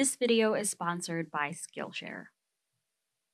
This video is sponsored by Skillshare.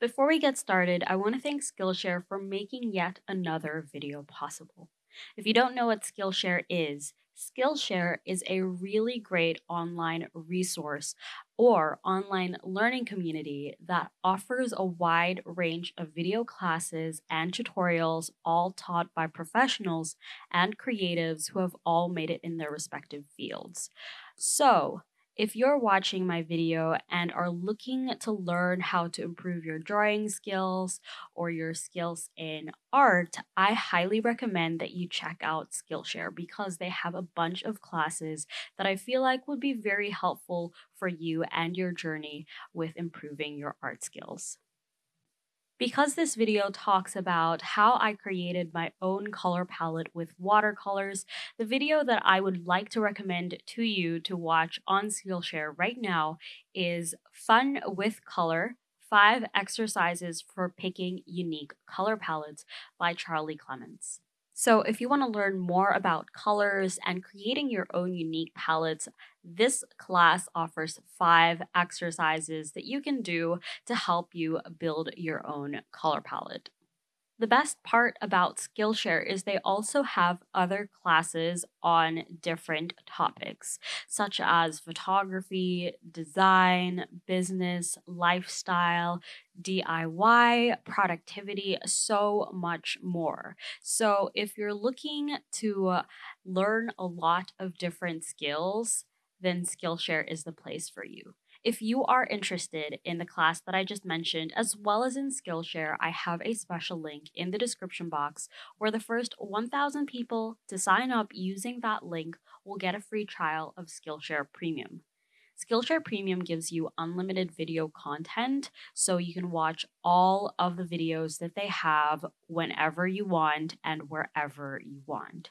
Before we get started, I want to thank Skillshare for making yet another video possible. If you don't know what Skillshare is, Skillshare is a really great online resource or online learning community that offers a wide range of video classes and tutorials, all taught by professionals and creatives who have all made it in their respective fields. So, if you're watching my video and are looking to learn how to improve your drawing skills or your skills in art, I highly recommend that you check out Skillshare because they have a bunch of classes that I feel like would be very helpful for you and your journey with improving your art skills. Because this video talks about how I created my own color palette with watercolors, the video that I would like to recommend to you to watch on Skillshare right now is Fun with Color, 5 Exercises for Picking Unique Color Palettes by Charlie Clements. So if you want to learn more about colors and creating your own unique palettes, this class offers five exercises that you can do to help you build your own color palette. The best part about Skillshare is they also have other classes on different topics, such as photography, design, business, lifestyle, DIY, productivity, so much more. So, if you're looking to uh, learn a lot of different skills, then Skillshare is the place for you. If you are interested in the class that I just mentioned, as well as in Skillshare, I have a special link in the description box where the first 1,000 people to sign up using that link will get a free trial of Skillshare Premium. Skillshare Premium gives you unlimited video content, so you can watch all of the videos that they have whenever you want and wherever you want.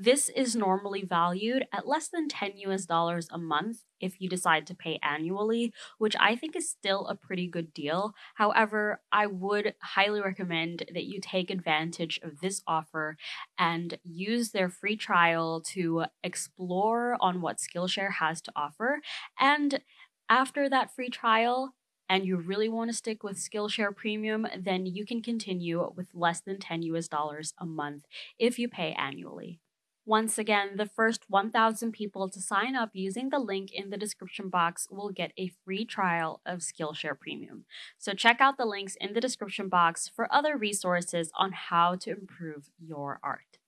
This is normally valued at less than 10 US dollars a month if you decide to pay annually, which I think is still a pretty good deal. However, I would highly recommend that you take advantage of this offer and use their free trial to explore on what Skillshare has to offer. And after that free trial, and you really want to stick with Skillshare Premium, then you can continue with less than 10 US dollars a month if you pay annually. Once again, the first 1,000 people to sign up using the link in the description box will get a free trial of Skillshare Premium. So check out the links in the description box for other resources on how to improve your art.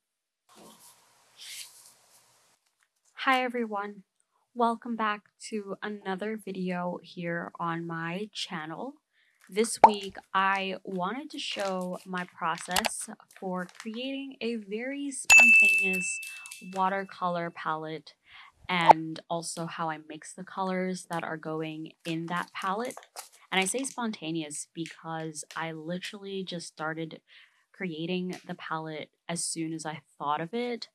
Hi everyone, welcome back to another video here on my channel. This week, I wanted to show my process for creating a very spontaneous watercolor palette and also how I mix the colors that are going in that palette. And I say spontaneous because I literally just started creating the palette as soon as I thought of it.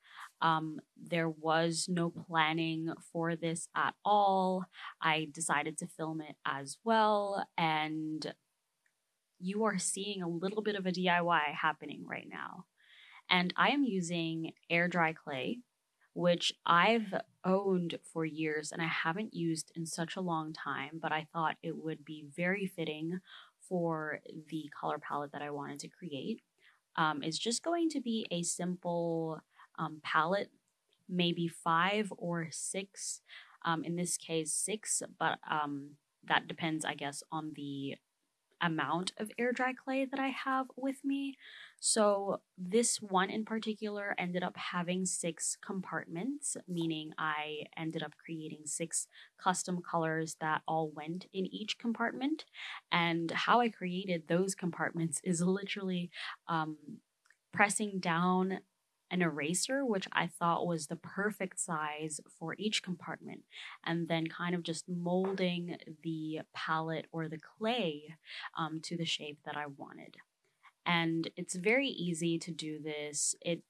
Um, there was no planning for this at all. I decided to film it as well, and you are seeing a little bit of a DIY happening right now. And I am using air dry clay, which I've owned for years and I haven't used in such a long time, but I thought it would be very fitting for the color palette that I wanted to create. Um, it's just going to be a simple um, palette, maybe five or six. Um, in this case, six, but um, that depends, I guess, on the amount of air dry clay that I have with me. So this one in particular ended up having six compartments, meaning I ended up creating six custom colors that all went in each compartment. And how I created those compartments is literally um, pressing down an eraser, which I thought was the perfect size for each compartment, and then kind of just molding the palette or the clay um, to the shape that I wanted. And it's very easy to do this. It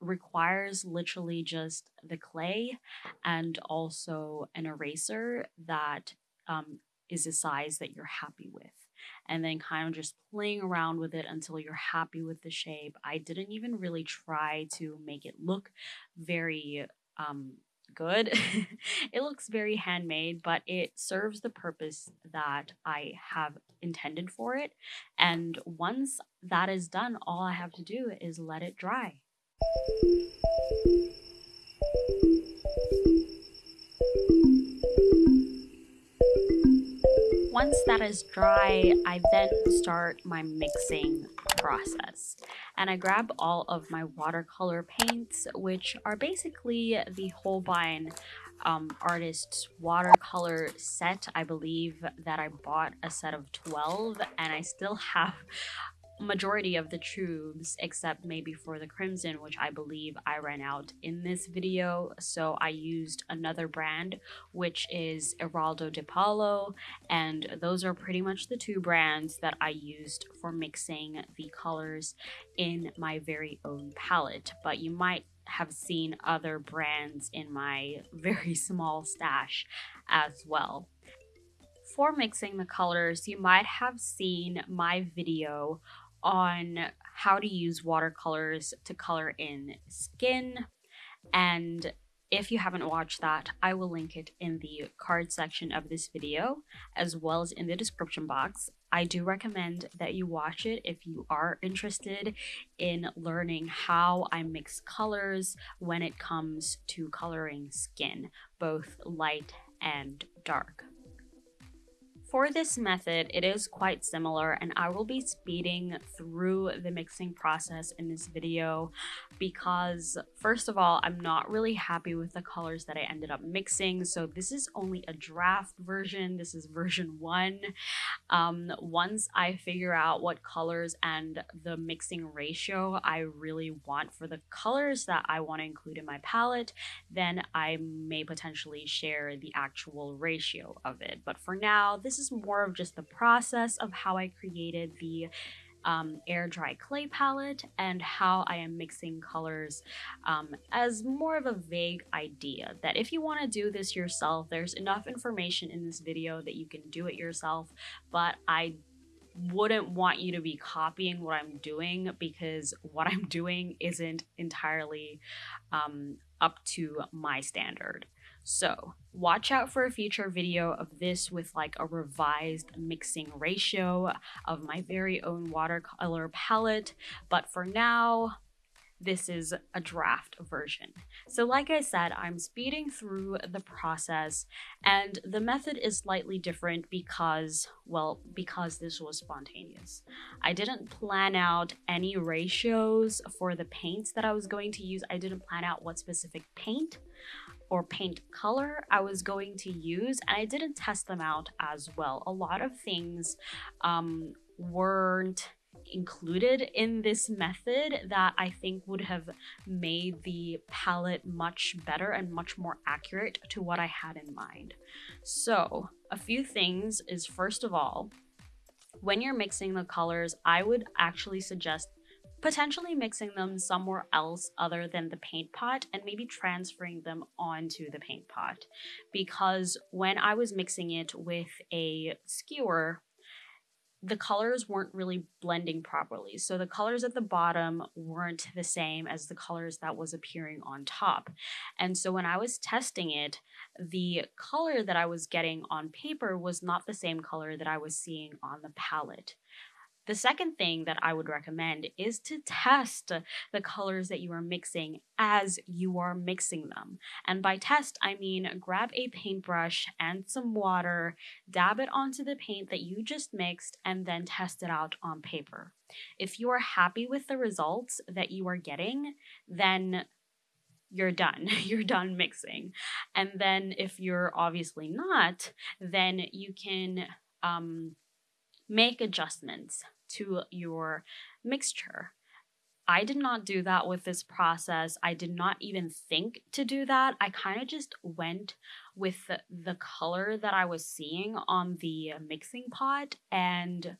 requires literally just the clay and also an eraser that um, is a size that you're happy with and then kind of just playing around with it until you're happy with the shape. I didn't even really try to make it look very um, good. it looks very handmade, but it serves the purpose that I have intended for it. And once that is done, all I have to do is let it dry. Once that is dry, I then start my mixing process. And I grab all of my watercolor paints, which are basically the Holbein um, artist's watercolor set. I believe that I bought a set of 12 and I still have majority of the tubes except maybe for the crimson which I believe I ran out in this video so I used another brand which is Eraldo Di Paolo and those are pretty much the two brands that I used for mixing the colors in my very own palette but you might have seen other brands in my very small stash as well. For mixing the colors, you might have seen my video on how to use watercolors to color in skin. And if you haven't watched that, I will link it in the card section of this video, as well as in the description box. I do recommend that you watch it if you are interested in learning how I mix colors when it comes to coloring skin, both light and dark. For this method, it is quite similar and I will be speeding through the mixing process in this video because first of all, I'm not really happy with the colors that I ended up mixing. So this is only a draft version. This is version one. Um, once I figure out what colors and the mixing ratio I really want for the colors that I want to include in my palette, then I may potentially share the actual ratio of it. But for now, this is more of just the process of how I created the um, air dry clay palette and how I am mixing colors um, as more of a vague idea that if you want to do this yourself, there's enough information in this video that you can do it yourself, but I wouldn't want you to be copying what I'm doing because what I'm doing isn't entirely um, up to my standard. So watch out for a future video of this with like a revised mixing ratio of my very own watercolor palette. But for now, this is a draft version. So like I said, I'm speeding through the process and the method is slightly different because, well, because this was spontaneous. I didn't plan out any ratios for the paints that I was going to use. I didn't plan out what specific paint or paint color I was going to use, and I didn't test them out as well. A lot of things um, weren't included in this method that I think would have made the palette much better and much more accurate to what I had in mind. So, a few things is first of all, when you're mixing the colors, I would actually suggest potentially mixing them somewhere else other than the paint pot and maybe transferring them onto the paint pot. Because when I was mixing it with a skewer, the colors weren't really blending properly. So the colors at the bottom weren't the same as the colors that was appearing on top. And so when I was testing it, the color that I was getting on paper was not the same color that I was seeing on the palette. The second thing that I would recommend is to test the colors that you are mixing as you are mixing them. And by test, I mean grab a paintbrush and some water, dab it onto the paint that you just mixed, and then test it out on paper. If you are happy with the results that you are getting, then you're done. you're done mixing. And then if you're obviously not, then you can um, make adjustments to your mixture. I did not do that with this process. I did not even think to do that. I kind of just went with the, the, color that I was seeing on the mixing pot and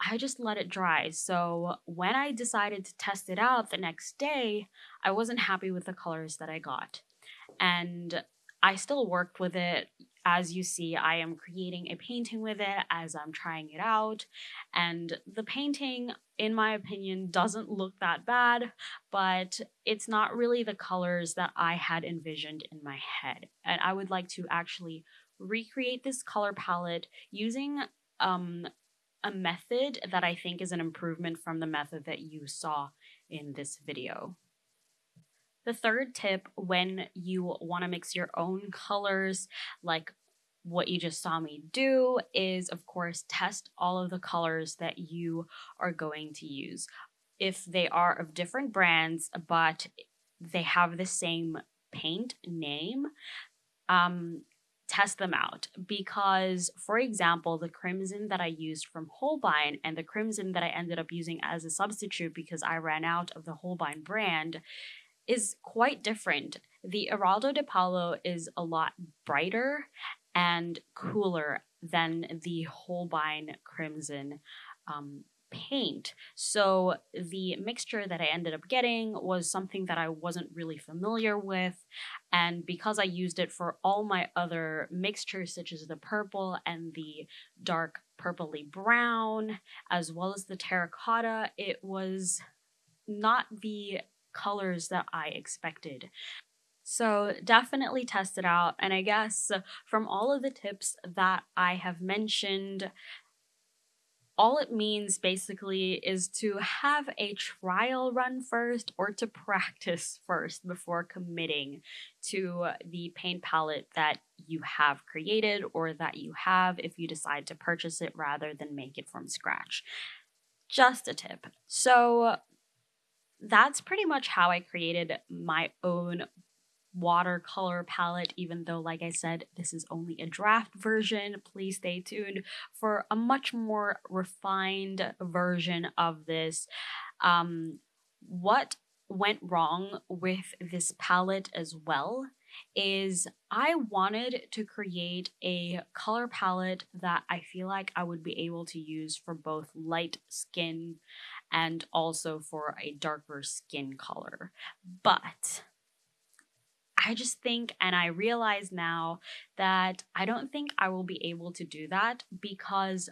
I just let it dry. So when I decided to test it out the next day, I wasn't happy with the colors that I got. And I still worked with it as you see, I am creating a painting with it as I'm trying it out. And the painting, in my opinion, doesn't look that bad, but it's not really the colors that I had envisioned in my head. And I would like to actually recreate this color palette using um, a method that I think is an improvement from the method that you saw in this video. The third tip when you want to mix your own colors, like what you just saw me do, is of course test all of the colors that you are going to use. If they are of different brands, but they have the same paint name, um, test them out because, for example, the crimson that I used from Holbein and the crimson that I ended up using as a substitute because I ran out of the Holbein brand is quite different. The Eraldo Di Paolo is a lot brighter and cooler than the Holbein Crimson um, paint. So the mixture that I ended up getting was something that I wasn't really familiar with. And because I used it for all my other mixtures, such as the purple and the dark purpley brown, as well as the terracotta, it was not the colors that I expected. So definitely test it out. And I guess from all of the tips that I have mentioned, all it means basically is to have a trial run first or to practice first before committing to the paint palette that you have created or that you have if you decide to purchase it rather than make it from scratch. Just a tip. So that's pretty much how I created my own watercolor palette, even though, like I said, this is only a draft version. Please stay tuned for a much more refined version of this. Um, what went wrong with this palette as well is I wanted to create a color palette that I feel like I would be able to use for both light skin and also for a darker skin color. But I just think, and I realize now that I don't think I will be able to do that because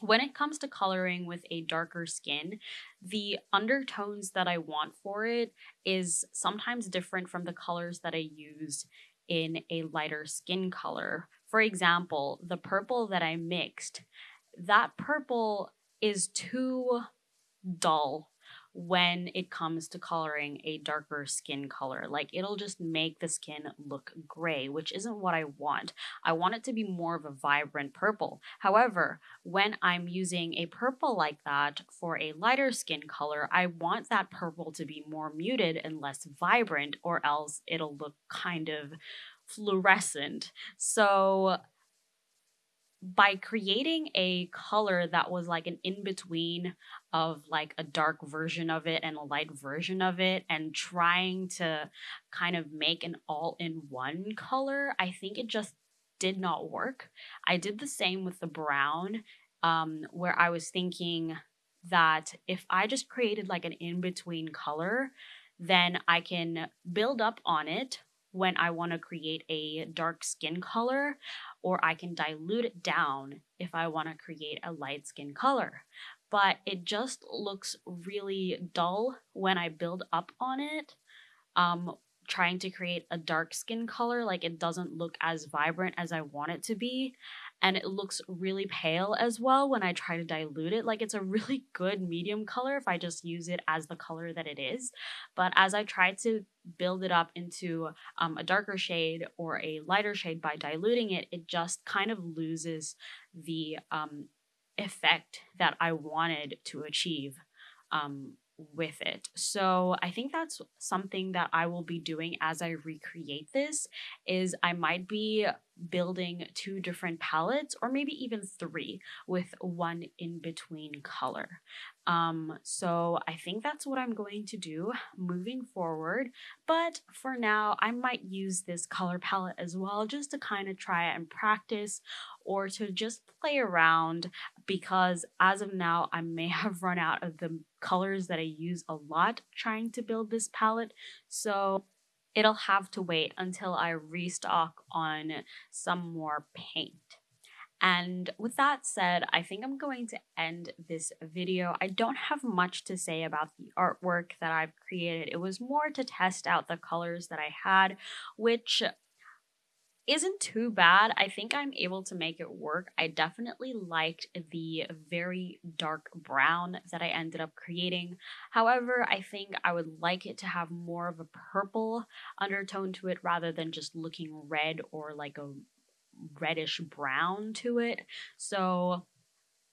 when it comes to coloring with a darker skin, the undertones that I want for it is sometimes different from the colors that I use in a lighter skin color. For example, the purple that I mixed, that purple is too dull when it comes to coloring a darker skin color. Like it'll just make the skin look gray, which isn't what I want. I want it to be more of a vibrant purple. However, when I'm using a purple like that for a lighter skin color, I want that purple to be more muted and less vibrant, or else it'll look kind of fluorescent. So by creating a color that was like an in between of like a dark version of it and a light version of it and trying to kind of make an all in one color, I think it just did not work. I did the same with the brown, um, where I was thinking that if I just created like an in between color, then I can build up on it when I want to create a dark skin color, or I can dilute it down if I want to create a light skin color. But it just looks really dull when I build up on it. Um, trying to create a dark skin color, like it doesn't look as vibrant as I want it to be and it looks really pale as well when I try to dilute it. Like it's a really good medium color if I just use it as the color that it is. But as I try to build it up into um, a darker shade or a lighter shade by diluting it, it just kind of loses the um, effect that I wanted to achieve um, with it. So I think that's something that I will be doing as I recreate this is I might be building two different palettes or maybe even three with one in between color. Um, so I think that's what I'm going to do moving forward. But for now, I might use this color palette as well just to kind of try and practice or to just play around because as of now, I may have run out of the colors that I use a lot trying to build this palette. So it'll have to wait until I restock on some more paint. And with that said, I think I'm going to end this video. I don't have much to say about the artwork that I've created. It was more to test out the colors that I had, which isn't too bad. I think I'm able to make it work. I definitely liked the very dark brown that I ended up creating. However, I think I would like it to have more of a purple undertone to it rather than just looking red or like a reddish brown to it. So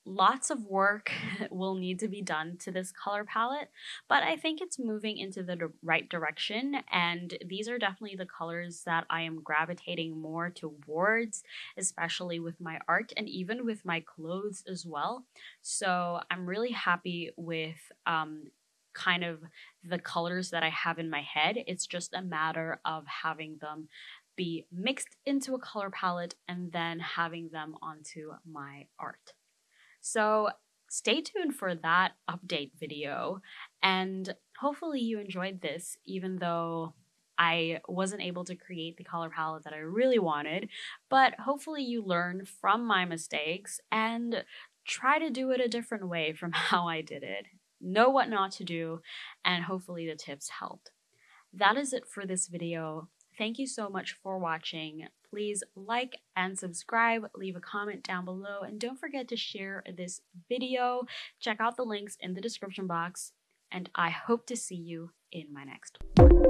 lots of work will need to be done to this color palette, but I think it's moving into the right direction. And these are definitely the colors that I am gravitating more towards, especially with my art and even with my clothes as well. So I'm really happy with um, kind of the colors that I have in my head. It's just a matter of having them be mixed into a color palette and then having them onto my art. So stay tuned for that update video and hopefully you enjoyed this even though I wasn't able to create the color palette that I really wanted, but hopefully you learn from my mistakes and try to do it a different way from how I did it. Know what not to do, and hopefully the tips helped. That is it for this video. Thank you so much for watching. Please like and subscribe, leave a comment down below, and don't forget to share this video. Check out the links in the description box, and I hope to see you in my next one.